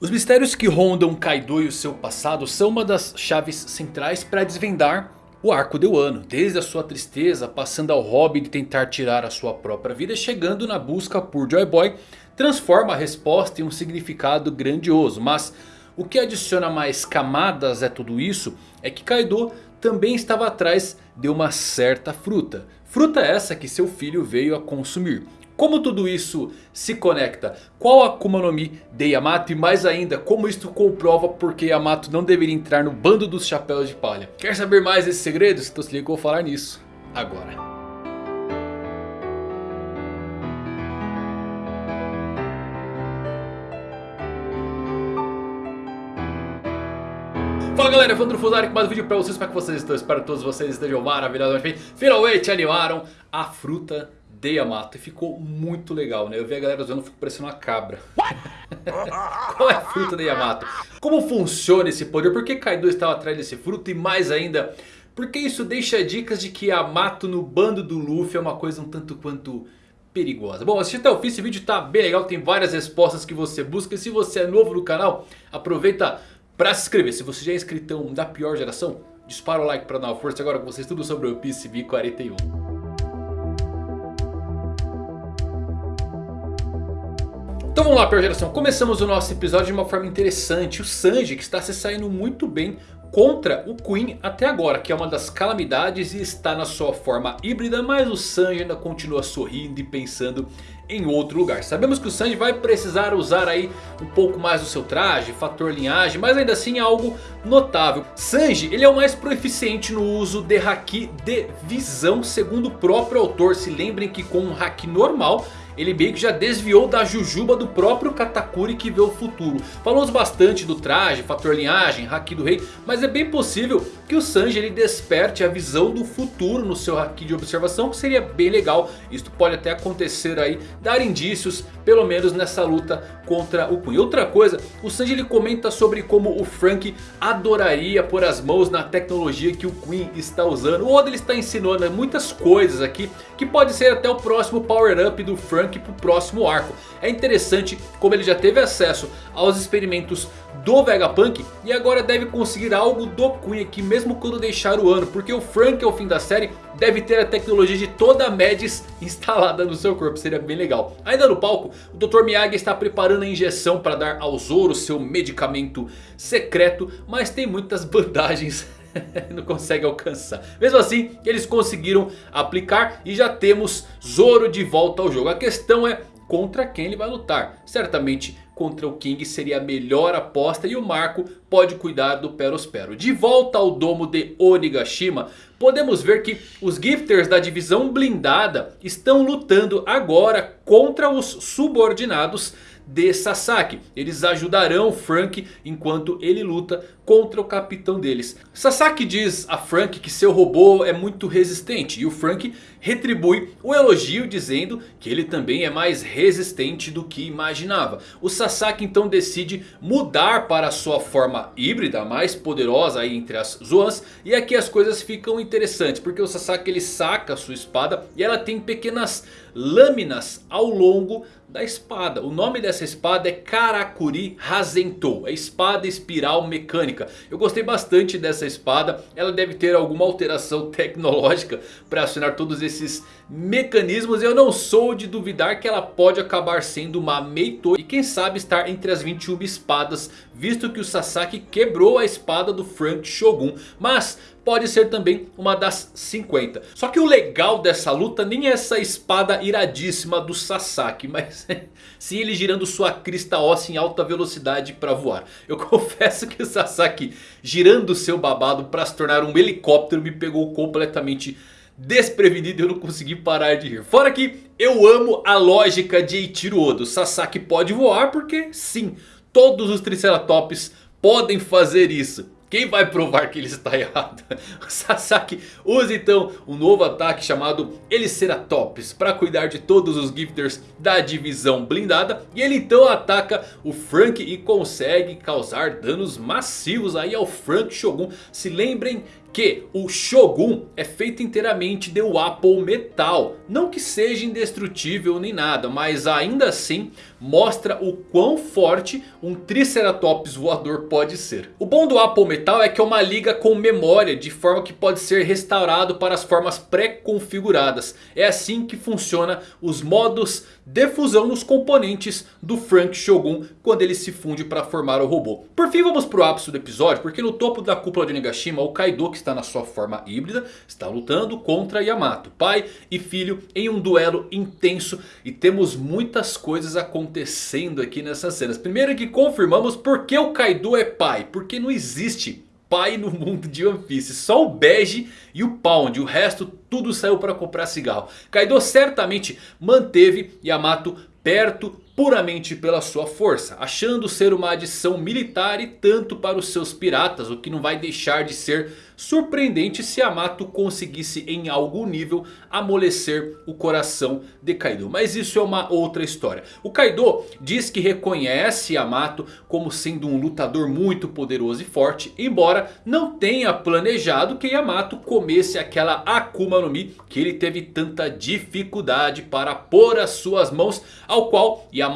Os mistérios que rondam Kaido e o seu passado são uma das chaves centrais para desvendar o arco de Wano. Desde a sua tristeza, passando ao hobby de tentar tirar a sua própria vida, chegando na busca por Joy Boy, transforma a resposta em um significado grandioso. Mas o que adiciona mais camadas a tudo isso é que Kaido também estava atrás de uma certa fruta. Fruta essa que seu filho veio a consumir. Como tudo isso se conecta? Qual a Akuma no Mi de Yamato? E mais ainda, como isto comprova porque Yamato não deveria entrar no bando dos chapéus de palha? Quer saber mais desses segredos? Então se liga que eu vou falar nisso agora. Fala galera, Evandro Fusari com mais um vídeo pra vocês, como é que vocês estão? Espero que todos vocês estejam maravilhosamente bem. Finalmente animaram a fruta de Yamato. E ficou muito legal, né? Eu vi a galera usando, fico parecendo uma cabra. Qual é a fruta de Yamato? Como funciona esse poder? Por que Kaido estava atrás desse fruto? E mais ainda, porque isso deixa dicas de que Yamato no bando do Luffy é uma coisa um tanto quanto perigosa. Bom, assiste até o fim, esse vídeo tá bem legal, tem várias respostas que você busca. E se você é novo no canal, aproveita para se inscrever. Se você já é inscritão da pior geração, dispara o like para dar uma força agora com vocês tudo sobre o PCB 41. Então vamos lá, pior geração. Começamos o nosso episódio de uma forma interessante. O Sanji que está se saindo muito bem contra o Queen até agora. Que é uma das calamidades e está na sua forma híbrida. Mas o Sanji ainda continua sorrindo e pensando em outro lugar. Sabemos que o Sanji vai precisar usar aí um pouco mais do seu traje, fator linhagem, mas ainda assim é algo notável. Sanji ele é o mais proeficiente no uso de Haki de visão, segundo o próprio autor. Se lembrem que com um Haki normal ele meio que já desviou da jujuba do próprio Katakuri que vê o futuro. Falamos bastante do traje, fator linhagem, haki do rei. Mas é bem possível que o Sanji ele desperte a visão do futuro no seu haki de observação. Que seria bem legal. Isto pode até acontecer aí, dar indícios pelo menos nessa luta contra o Queen. Outra coisa, o Sanji ele comenta sobre como o Frank adoraria pôr as mãos na tecnologia que o Queen está usando. O Oda ele está ensinando muitas coisas aqui que pode ser até o próximo power up do Frank Frank para o próximo arco. É interessante como ele já teve acesso aos experimentos do Vegapunk e agora deve conseguir algo do Queen aqui mesmo quando deixar o ano. Porque o Frank ao fim da série deve ter a tecnologia de toda a Medis instalada no seu corpo. Seria bem legal. Ainda no palco o Dr. Miyagi está preparando a injeção para dar ao Zoro seu medicamento secreto. Mas tem muitas bandagens não consegue alcançar. Mesmo assim, eles conseguiram aplicar e já temos Zoro de volta ao jogo. A questão é contra quem ele vai lutar. Certamente contra o King seria a melhor aposta e o Marco pode cuidar do Perospero. De volta ao domo de Onigashima, podemos ver que os Gifters da divisão blindada estão lutando agora contra os subordinados de Sasaki. Eles ajudarão Frank enquanto ele luta contra o capitão deles. Sasaki diz a Frank que seu robô é muito resistente. E o Frank retribui o elogio dizendo que ele também é mais resistente do que imaginava. O Sasaki então decide mudar para sua forma híbrida, mais poderosa aí entre as Zoans. E aqui as coisas ficam interessantes. Porque o Sasaki ele saca a sua espada e ela tem pequenas lâminas ao longo da espada. O nome dessa espada é Karakuri Hazentou. É espada espiral mecânica. Eu gostei bastante dessa espada. Ela deve ter alguma alteração tecnológica para acionar todos esses mecanismos. Eu não sou de duvidar que ela pode acabar sendo uma Meito. E quem sabe estar entre as 21 espadas. Visto que o Sasaki quebrou a espada do Frank Shogun. Mas pode ser também uma das 50. Só que o legal dessa luta nem é essa espada iradíssima do Sasaki. Mas sim ele girando sua crista óssea em alta velocidade para voar. Eu confesso que o Sasaki girando seu babado para se tornar um helicóptero me pegou completamente desprevenido e eu não consegui parar de rir. Fora que eu amo a lógica de Eiichiro Oda. O Sasaki pode voar porque sim, todos os Triceratops podem fazer isso. Quem vai provar que ele está errado? O Sasaki usa então um novo ataque chamado Eliceratops para cuidar de todos os Gifters da divisão blindada. E ele então ataca o Frank e consegue causar danos massivos aí ao Frank Shogun. Se lembrem que o Shogun é feito inteiramente de Apple Metal. Não que seja indestrutível nem nada, mas ainda assim mostra o quão forte um Triceratops voador pode ser. O bom do Apple Metal é que é uma liga com memória, de forma que pode ser restaurado para as formas pré-configuradas. É assim que funciona os modos de fusão nos componentes do Frank Shogun quando ele se funde para formar o robô. Por fim vamos para o ápice do episódio, porque no topo da cúpula de Nagashima o Kaido que está na sua forma híbrida está lutando contra Yamato, pai e filho em um duelo intenso e temos muitas coisas acontecendo aqui nessas cenas. Primeiro que confirmamos porque o Kaido é pai, porque não existe pai no mundo de One Piece. Só o Bege e o Pound. O resto tudo saiu para comprar cigarro. Kaido certamente manteve Yamato perto puramente pela sua força. Achando ser uma adição militar e tanto para os seus piratas. O que não vai deixar de ser surpreendente se Yamato conseguisse em algum nível amolecer o coração de Kaido. Mas isso é uma outra história. O Kaido diz que reconhece Yamato como sendo um lutador muito poderoso e forte. Embora não tenha planejado que Yamato comesse aquela Akuma no Mi que ele teve tanta dificuldade para pôr as suas mãos. Ao qual Yamato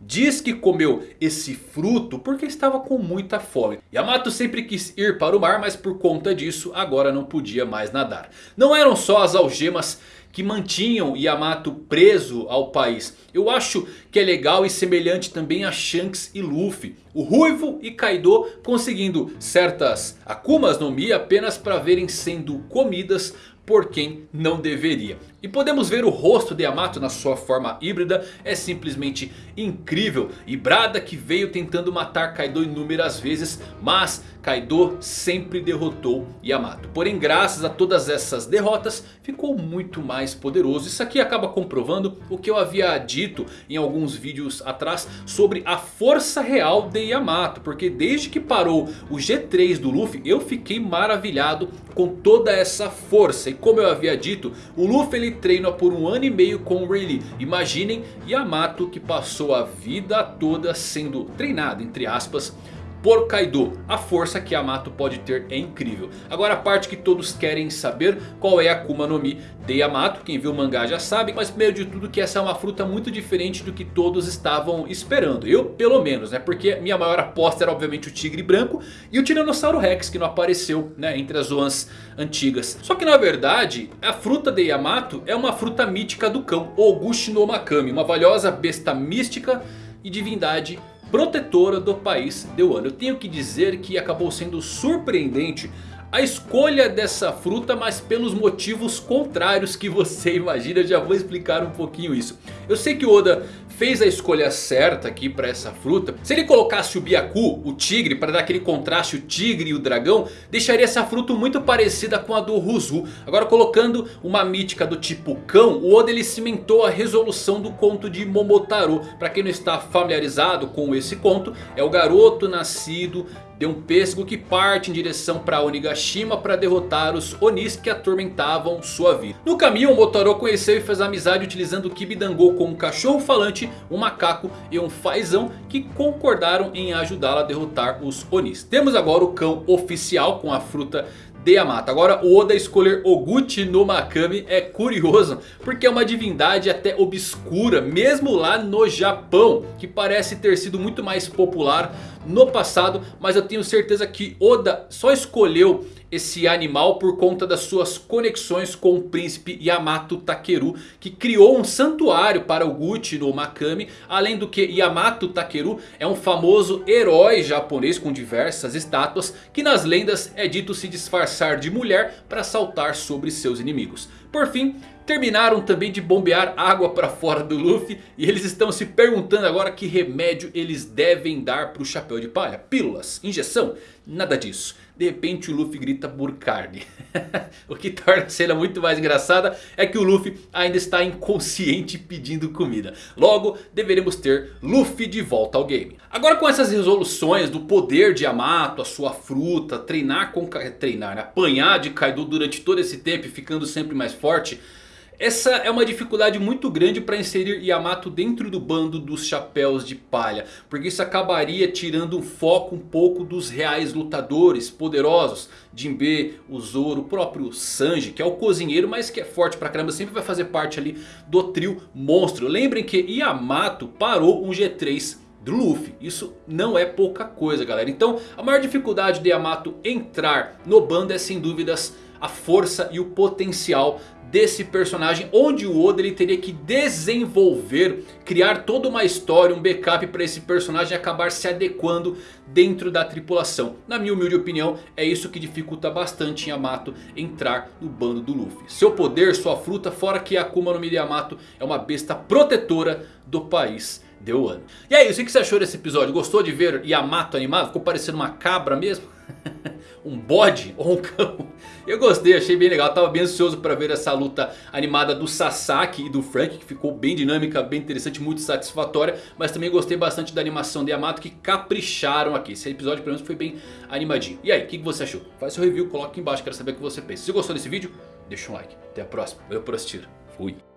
diz que comeu esse fruto porque estava com muita fome. Yamato sempre quis ir para o mar mas por conta disso agora não podia mais nadar. Não eram só as algemas que mantinham Yamato preso ao país. Eu acho que é legal e semelhante também a Shanks e Luffy. O Ruivo e Kaido conseguindo certas Akumas no Mi apenas para verem sendo comidas por quem não deveria. E podemos ver o rosto de Yamato na sua forma híbrida. É simplesmente incrível. E Brada que veio tentando matar Kaido inúmeras vezes. Mas Kaido sempre derrotou Yamato. Porém graças a todas essas derrotas ficou muito mais poderoso. Isso aqui acaba comprovando o que eu havia dito em alguns vídeos atrás. Sobre a força real de Yamato. Porque desde que parou o G3 do Luffy eu fiquei maravilhado com toda essa força. E como eu havia dito o Luffy ele treina por um ano e meio com Rayleigh. Imaginem Yamato que passou a vida toda sendo treinado entre aspas por Kaido. A força que Yamato pode ter é incrível. Agora a parte que todos querem saber qual é a Akuma no Mi de Yamato. Quem viu o mangá já sabe. Mas primeiro de tudo que essa é uma fruta muito diferente do que todos estavam esperando. Eu pelo menos né. Porque minha maior aposta era obviamente o tigre branco. E o Tiranossauro Rex que não apareceu né, entre as zonas antigas. Só que na verdade a fruta de Yamato é uma fruta mítica do cão. Oguchi no Makami. Uma valiosa besta mística e divindade protetora do país de Wano. Eu tenho que dizer que acabou sendo surpreendente a escolha dessa fruta, mas pelos motivos contrários que você imagina. Eu já vou explicar um pouquinho isso. Eu sei que Oda fez a escolha certa aqui para essa fruta. Se ele colocasse o Byaku, o tigre, para dar aquele contraste, o tigre e o dragão, deixaria essa fruta muito parecida com a do Ruzu. Agora colocando uma mítica do tipo cão, o Oda ele cimentou a resolução do conto de Momotaro. Para quem não está familiarizado com esse conto, é o garoto nascido de um pêssego que parte em direção para Onigashima para derrotar os Onis que atormentavam sua vida. No caminho o Motaro conheceu e fez amizade utilizando o Kibidango com um cachorro falante, um macaco e um fazão que concordaram em ajudá-la a derrotar os Onis. Temos agora o cão oficial com a fruta de Yamato. Agora o Oda escolher Oguchi no Makami é curioso. Porque é uma divindade até obscura. Mesmo lá no Japão. Que parece ter sido muito mais popular no passado. Mas eu tenho certeza que Oda só escolheu esse animal por conta das suas conexões com o príncipe Yamato Takeru. Que criou um santuário para o Gucci no Makami. Além do que Yamato Takeru é um famoso herói japonês com diversas estátuas. Que nas lendas é dito se disfarçar de mulher para saltar sobre seus inimigos. Por fim, terminaram também de bombear água para fora do Luffy. E eles estão se perguntando agora que remédio eles devem dar para o Chapéu de Palha. Pílulas, injeção, nada disso. De repente o Luffy grita por carne. o que torna a cena muito mais engraçada é que o Luffy ainda está inconsciente pedindo comida. Logo deveremos ter Luffy de volta ao game. Agora com essas resoluções do poder de Yamato, a sua fruta, treinar com... Treinar, apanhar de Kaido durante todo esse tempo e ficando sempre mais forte... Essa é uma dificuldade muito grande para inserir Yamato dentro do bando dos chapéus de palha. Porque isso acabaria tirando o foco um pouco dos reais lutadores poderosos. Jinbe, o Zoro, o próprio Sanji que é o cozinheiro mas que é forte pra caramba. Sempre vai fazer parte ali do trio monstro. Lembrem que Yamato parou um G3 do Luffy. Isso não é pouca coisa galera. Então a maior dificuldade de Yamato entrar no bando é sem dúvidas a força e o potencial desse personagem. Onde o Oda ele teria que desenvolver, criar toda uma história, um backup para esse personagem acabar se adequando dentro da tripulação. Na minha humilde opinião é isso que dificulta bastante Yamato entrar no bando do Luffy. Seu poder, sua fruta, fora que Akuma no Mi Yamato é uma besta protetora do país de Wano. E aí, o que você achou desse episódio? Gostou de ver Yamato animado? Ficou parecendo uma cabra mesmo? um bode ou um cão. Eu gostei, achei bem legal. Tava bem ansioso para ver essa luta animada do Sasaki e do Frank. Que ficou bem dinâmica, bem interessante, muito satisfatória. Mas também gostei bastante da animação de Yamato que capricharam aqui. Esse episódio pelo menos foi bem animadinho. E aí, o que, que você achou? Faz seu review, coloca aqui embaixo, quero saber o que você pensa. Se gostou desse vídeo, deixa um like. Até a próxima. Valeu por assistir. Fui.